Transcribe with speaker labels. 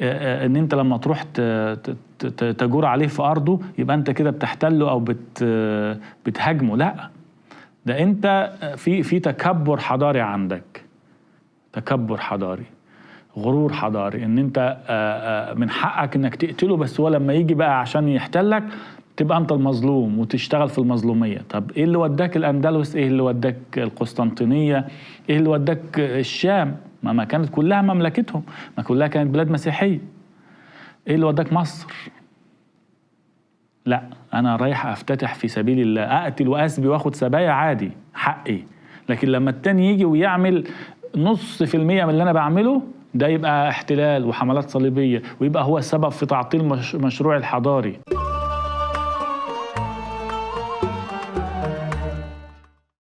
Speaker 1: آه، آه، إن أنت لما تروح تجور عليه في أرضه يبقى أنت كده بتحتله أو بت آه، بتهاجمه. لا ده أنت في في تكبر حضاري عندك. تكبر حضاري غرور حضاري. إن أنت آه، آه، من حقك إنك تقتله بس هو لما يجي بقى عشان يحتلك تبقى أنت المظلوم وتشتغل في المظلومية. طب إيه اللي وداك الأندلس؟ إيه اللي وداك القسطنطينية؟ إيه اللي وداك الشام؟ ما ما كانت كلها مملكتهم. ما كلها كانت بلاد مسيحية. إيه اللي وداك مصر؟ لا أنا رايح أفتتح في سبيل الله. أقتل وأسبي وآخد سبايا عادي حقي. لكن لما التاني يجي ويعمل نص في المية من اللي أنا بعمله ده يبقى احتلال وحملات صليبية ويبقى هو السبب في تعطيل مش مشروع الحضاري.